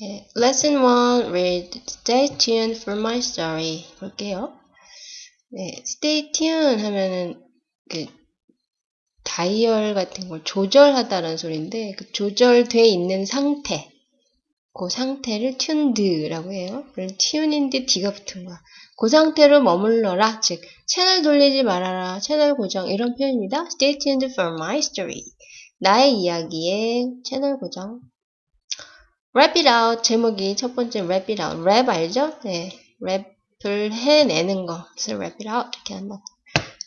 네, lesson 1 read stay tuned for my story 볼게요. 네, stay tuned 하면은 그 다이얼 같은 걸 조절하다라는 소리인데 그 조절돼 있는 상태 그 상태를 tuned라고 해요. 그래서 tune인데 D가 붙은 거야. 그 상태로 머물러라. 즉 채널 돌리지 말아라. 채널 고정 이런 표현입니다. Stay tuned for my story. 나의 이야기에 채널 고정. Rap it out. 제목이 첫 번째 rap it out. 랩 알죠? 네. 랩을 해내는 거. 그래서 rap it out 이렇게 한다.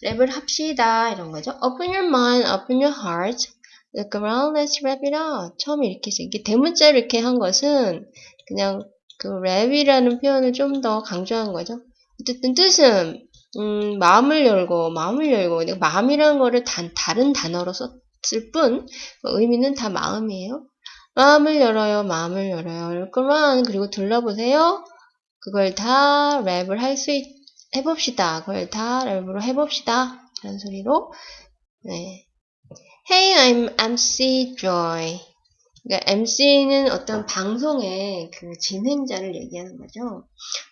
랩을 합시다 이런 거죠. Open your mind, open your heart. Look around, let's rap it out. 처음에 이렇게 이게 대문자로 이렇게 한 것은 그냥 그 랩이라는 표현을 좀 더 강조한 거죠. 어쨌든 뜻은 음, 마음을 열고 마음을 열고 마음이라는 거를 단, 다른 단어로 썼을 뿐 의미는 다 마음이에요. 마음을 열어요. 마음을 열어요. 그러면 그리고 둘러보세요. 그걸 다 랩을 할 수 해봅시다. 그걸 다 랩으로 해봅시다. 이런 소리로 네. Hey, I'm MC Joy. 그러니까 MC는 어떤 방송의 그 진행자를 얘기하는 거죠.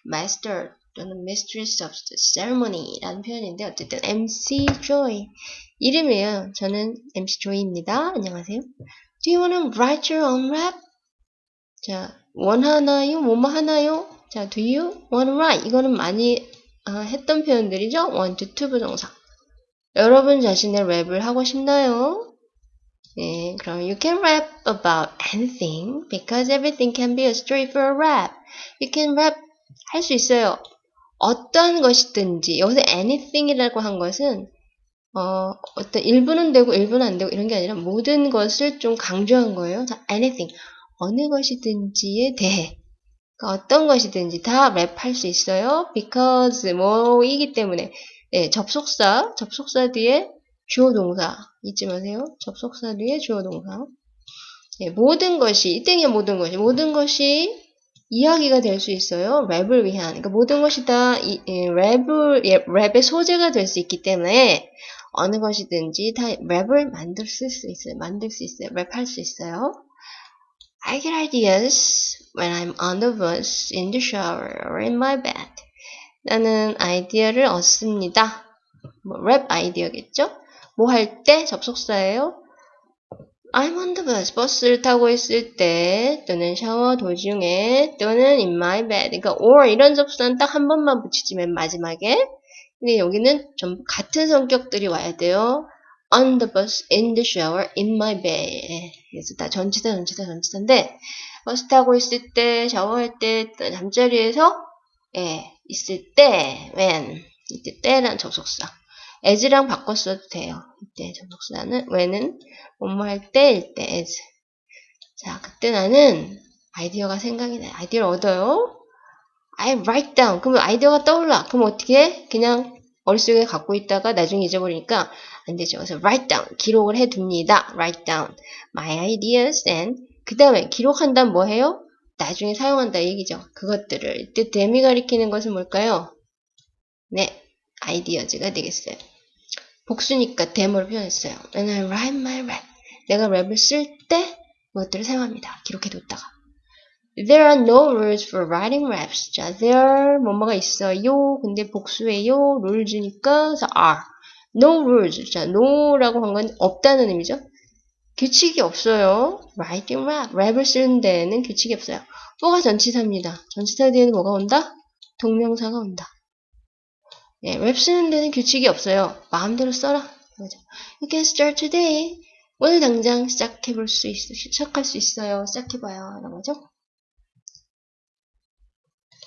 Master 또는 Mistress of the Ceremony라는 표현인데 어쨌든 MC Joy 이름이에요. 저는 MC Joy입니다. 안녕하세요. Do you want to write your own rap? 자, 원하나요? 뭐뭐 하나요? 자, do you want to write? 이거는 많이 어, 했던 표현들이죠. want to, to 부동사. 여러분 자신의 랩을 하고 싶나요? 네, 그럼 you can rap about anything because everything can be a story for a rap. You can rap 할 수 있어요. 어떤 것이든지 여기서 anything이라고 한 것은 어, 어떤 일부는 되고 일부는 안 되고 이런 게 아니라 모든 것을 좀 강조한 거예요. 자, anything 어느 것이든지에 대해 그러니까 어떤 것이든지 다 랩할 수 있어요. because 뭐이기 때문에 네, 접속사 접속사 뒤에 주어 동사 잊지 마세요. 접속사 뒤에 주어 동사 네, 모든 것이 이 땡의 모든 것이 모든 것이 이야기가 될 수 있어요. 랩을 위한. 그러니까 모든 것이 다 이, 이, 랩을, 예, 랩의 소재가 될 수 있기 때문에 어느 것이든지 다 랩을 만들 수 있어요. 만들 수 있어요. 랩할 수 있어요. I get ideas when I'm on the bus, in the shower, or in my bed. 나는 아이디어를 얻습니다. 뭐, 랩 아이디어겠죠? 뭐 할 때 접속사예요. I'm on the bus. 버스를 타고 있을 때 또는 샤워 도중에 또는 in my bed. 그러니까 or 이런 접수는 딱 한 번만 붙이지 맨 마지막에. 근데 여기는 전부 같은 성격들이 와야 돼요. on the bus, in the shower, in my bed. 그래서 다 전치사, 전치사, 전치사인데 버스 타고 있을 때, 샤워할 때, 잠자리에서 예, 있을 때, when 이때 때란 접속사. as랑 바꿨어도 돼요. 이때 접속사는 when은 뭐뭐 할 때일 때 as. 자, 그때 나는 아이디어가 생각이 나요. 아이디어를 얻어요. I write down. 그러면 아이디어가 떠올라. 그럼 어떻게 해? 그냥 머릿속에 갖고 있다가 나중에 잊어버리니까 안 되죠. 그래서 write down. 기록을 해 둡니다. write down my ideas and 그 다음에 기록한다면 뭐 해요? 나중에 사용한다 얘기죠. 그것들을. 이때 데미 가리키는 것은 뭘까요? 네, 아이디어즈가 되겠어요. 복수니까 데모를 표현했어요. And I write my rap. 내가 랩을 쓸 때 그것들을 사용합니다. 기록해뒀다가. There are no rules for writing raps. 자, there 뭐뭐가 있어요. 근데 복수예요. rules니까 are. No rules. 자, no라고 한 건 없다는 의미죠. 규칙이 없어요. writing rap. 랩을 쓰는 데에는 규칙이 없어요. 뭐가 전치사입니다. 전치사 뒤에는 뭐가 온다? 동명사가 온다. 예, 랩 쓰는 데는 규칙이 없어요. 마음대로 써라. 그죠? You can start today. 오늘 당장 시작해볼 수 있어, 시작할 수 있어요. 시작해봐요. 이런 거죠.